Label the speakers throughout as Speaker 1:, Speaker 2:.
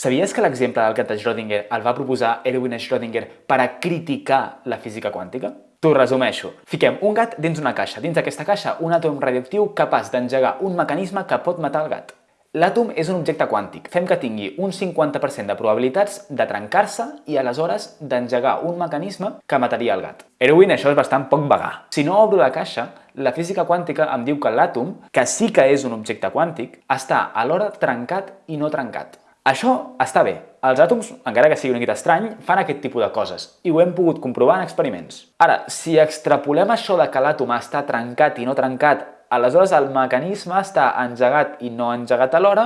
Speaker 1: Sabies que l'exemple del gat de Schrödinger el va proposar Erwin Schrödinger per a criticar la física quàntica? T'ho resumeixo. Fiquem un gat dins una caixa. Dins d'aquesta caixa, un àtom radioactiu capaç d'engegar un mecanisme que pot matar el gat. L'àtom és un objecte quàntic. Fem que tingui un 50% de probabilitats de trencar-se i aleshores d'engegar un mecanisme que mataria el gat. Erwin, això és bastant poc vagà. Si no obro la caixa, la física quàntica em diu que l'àtom, que sí que és un objecte quàntic, està alhora trencat i no trencat. Això està bé. Els àtoms, encara que sigui una mica estrany, fan aquest tipus de coses i ho hem pogut comprovar en experiments. Ara, si extrapolem això de que l'àtom està trencat i no trencat Aleshores, el mecanisme està engegat i no engegat alhora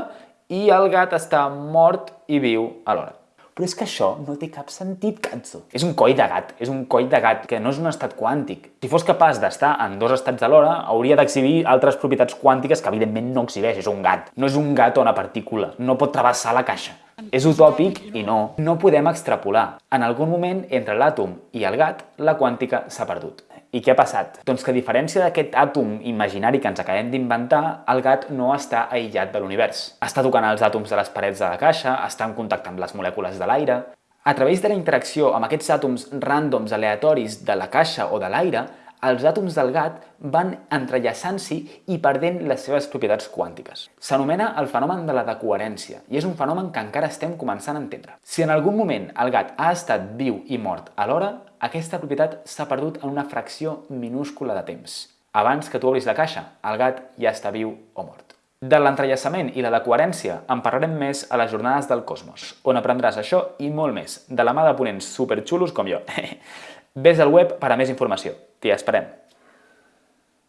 Speaker 1: i el gat està mort i viu alhora. Però és que això no té cap sentit, cazzo. És un coll de gat, és un coll de gat, que no és un estat quàntic. Si fos capaç d'estar en dos estats alhora, hauria d'exhibir altres propietats quàntiques que evidentment no exhibeix, és un gat. No és un gat o una partícula, no pot travessar la caixa. És utòpic i no. No podem extrapolar. En algun moment, entre l'àtom i el gat, la quàntica s'ha perdut. I què ha passat? Doncs que a diferència d'aquest àtom imaginari que ens acabem d'inventar, el gat no està aïllat de l'univers. Està tocant els àtoms de les parets de la caixa, està en contacte amb les molècules de l'aire... A través de la interacció amb aquests àtoms ràndoms aleatoris de la caixa o de l'aire, els àtoms del gat van entrellaçant-s'hi i perdent les seves propietats quàntiques. S'anomena el fenomen de la decoherència i és un fenomen que encara estem començant a entendre. Si en algun moment el gat ha estat viu i mort alhora, aquesta propietat s'ha perdut en una fracció minúscula de temps. Abans que tu obris la caixa, el gat ja està viu o mort. De l'entrellaçament i la decoherència en parlarem més a les jornades del Cosmos, on aprendràs això i molt més, de la mà de ponents superxulos com jo. Ves al web per a més informació. T'hi esperem.